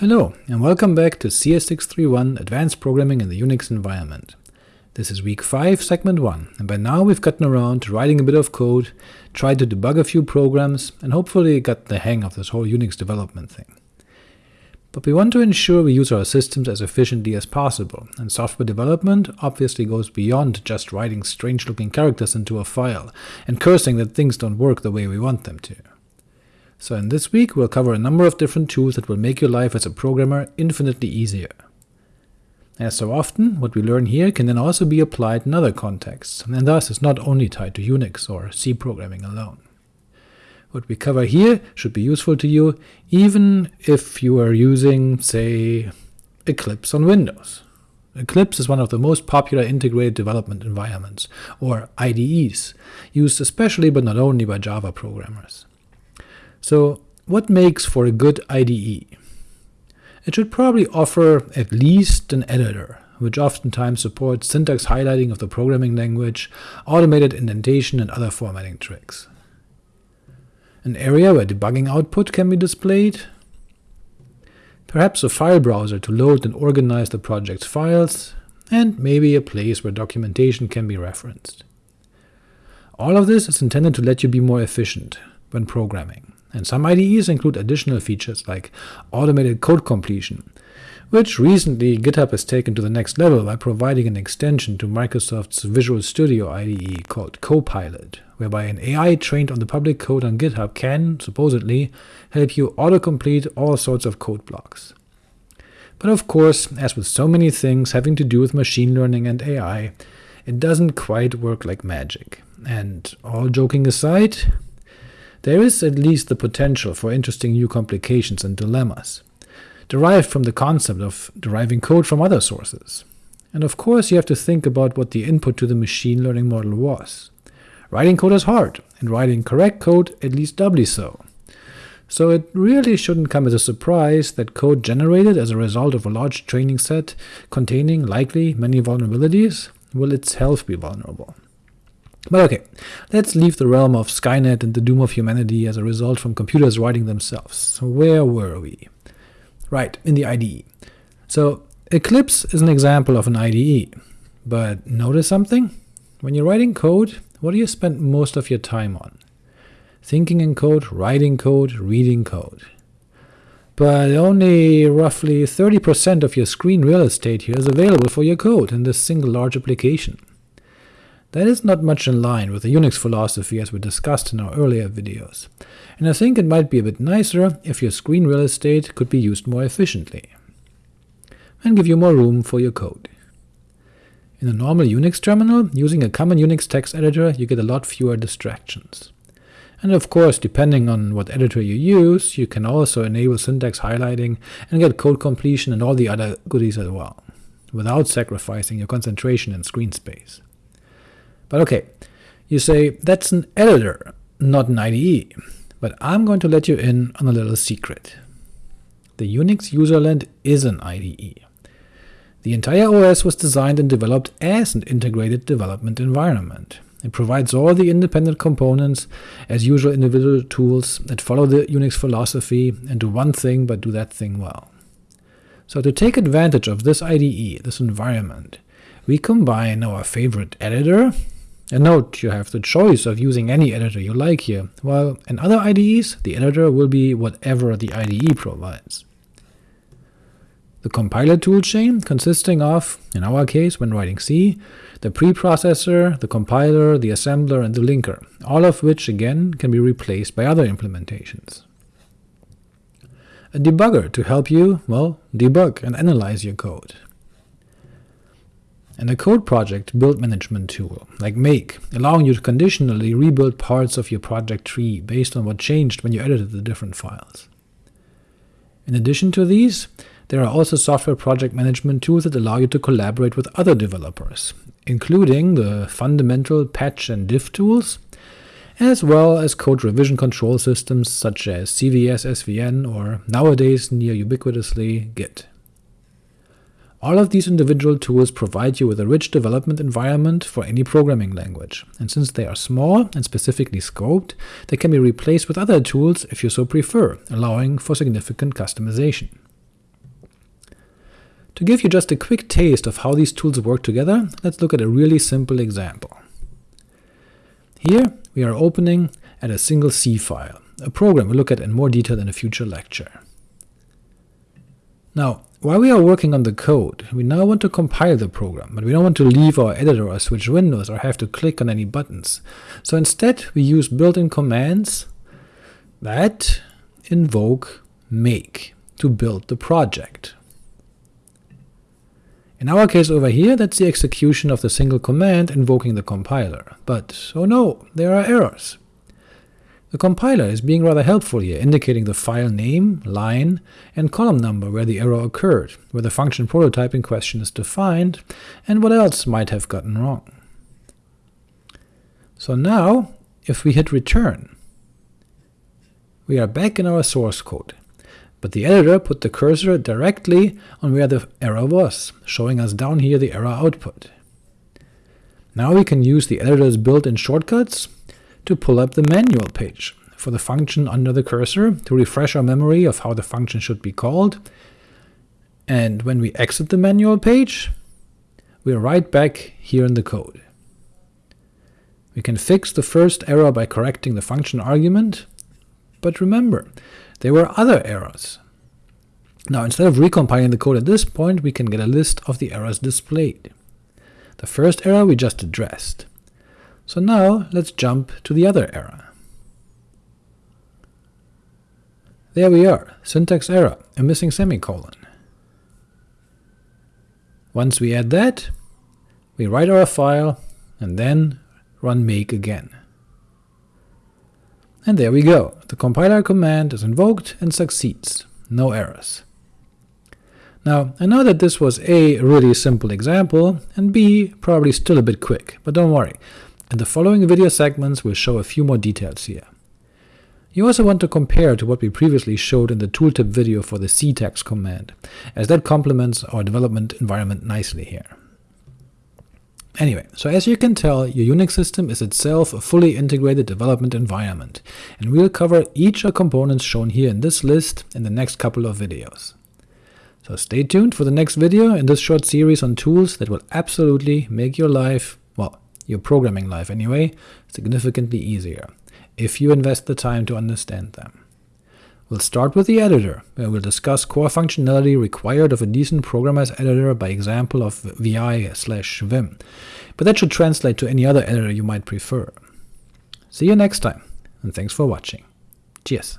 Hello, and welcome back to CS631 Advanced Programming in the Unix Environment. This is week 5, segment 1, and by now we've gotten around to writing a bit of code, tried to debug a few programs, and hopefully got the hang of this whole Unix development thing. But we want to ensure we use our systems as efficiently as possible, and software development obviously goes beyond just writing strange-looking characters into a file, and cursing that things don't work the way we want them to. So in this week we'll cover a number of different tools that will make your life as a programmer infinitely easier. As so often, what we learn here can then also be applied in other contexts, and thus is not only tied to Unix or C programming alone. What we cover here should be useful to you, even if you are using, say, Eclipse on Windows. Eclipse is one of the most popular integrated development environments, or IDEs, used especially but not only by Java programmers. So what makes for a good IDE? It should probably offer at least an editor, which oftentimes supports syntax highlighting of the programming language, automated indentation, and other formatting tricks. An area where debugging output can be displayed, perhaps a file browser to load and organize the project's files, and maybe a place where documentation can be referenced. All of this is intended to let you be more efficient when programming and some IDEs include additional features like automated code completion, which recently GitHub has taken to the next level by providing an extension to Microsoft's Visual Studio IDE called Copilot, whereby an AI trained on the public code on GitHub can, supposedly, help you autocomplete all sorts of code blocks. But of course, as with so many things having to do with machine learning and AI, it doesn't quite work like magic, and all joking aside, there is at least the potential for interesting new complications and dilemmas, derived from the concept of deriving code from other sources. And of course you have to think about what the input to the machine learning model was. Writing code is hard, and writing correct code at least doubly so. So it really shouldn't come as a surprise that code generated as a result of a large training set containing likely many vulnerabilities will itself be vulnerable. But ok, let's leave the realm of Skynet and the doom of humanity as a result from computers writing themselves. So where were we? Right, in the IDE. So Eclipse is an example of an IDE, but notice something? When you're writing code, what do you spend most of your time on? Thinking in code, writing code, reading code. But only roughly 30% of your screen real estate here is available for your code in this single large application. That is not much in line with the Unix philosophy as we discussed in our earlier videos, and I think it might be a bit nicer if your screen real estate could be used more efficiently, and give you more room for your code. In a normal Unix terminal, using a common Unix text editor, you get a lot fewer distractions. And of course, depending on what editor you use, you can also enable syntax highlighting and get code completion and all the other goodies as well, without sacrificing your concentration and screen space. But ok, you say, that's an editor, not an IDE, but I'm going to let you in on a little secret. The Unix userland is an IDE. The entire OS was designed and developed as an integrated development environment. It provides all the independent components, as usual individual tools that follow the Unix philosophy and do one thing but do that thing well. So to take advantage of this IDE, this environment, we combine our favorite editor, and note, you have the choice of using any editor you like here, while in other IDEs the editor will be whatever the IDE provides. The compiler toolchain consisting of, in our case when writing C, the preprocessor, the compiler, the assembler, and the linker, all of which again can be replaced by other implementations. A debugger to help you, well, debug and analyze your code and a code project build management tool, like Make, allowing you to conditionally rebuild parts of your project tree based on what changed when you edited the different files. In addition to these, there are also software project management tools that allow you to collaborate with other developers, including the fundamental patch and diff tools, as well as code revision control systems such as CVS SVN or nowadays near ubiquitously Git. All of these individual tools provide you with a rich development environment for any programming language, and since they are small and specifically scoped, they can be replaced with other tools if you so prefer, allowing for significant customization. To give you just a quick taste of how these tools work together, let's look at a really simple example. Here we are opening at a single C file, a program we'll look at in more detail in a future lecture. Now, while we are working on the code, we now want to compile the program, but we don't want to leave our editor or switch windows or have to click on any buttons. So instead we use built-in commands that invoke make to build the project. In our case over here, that's the execution of the single command invoking the compiler. But, oh no, there are errors. The compiler is being rather helpful here, indicating the file name, line, and column number where the error occurred, where the function prototype in question is defined, and what else might have gotten wrong. So now, if we hit return, we are back in our source code, but the editor put the cursor directly on where the error was, showing us down here the error output. Now we can use the editor's built-in shortcuts to pull up the manual page for the function under the cursor to refresh our memory of how the function should be called, and when we exit the manual page, we are right back here in the code. We can fix the first error by correcting the function argument, but remember, there were other errors. Now instead of recompiling the code at this point, we can get a list of the errors displayed. The first error we just addressed. So now let's jump to the other error. There we are, syntax error, a missing semicolon. Once we add that, we write our file, and then run make again. And there we go, the compiler command is invoked and succeeds, no errors. Now, I know that this was a really simple example, and b probably still a bit quick, but don't worry, in the following video segments we'll show a few more details here. You also want to compare to what we previously showed in the tooltip video for the ctags command, as that complements our development environment nicely here. Anyway, so as you can tell, your Unix system is itself a fully integrated development environment, and we'll cover each of components shown here in this list in the next couple of videos. So stay tuned for the next video in this short series on tools that will absolutely make your life, well, your programming life anyway, significantly easier, if you invest the time to understand them. We'll start with the editor, where we'll discuss core functionality required of a decent programmer's editor by example of vi slash vim, but that should translate to any other editor you might prefer. See you next time, and thanks for watching. Cheers!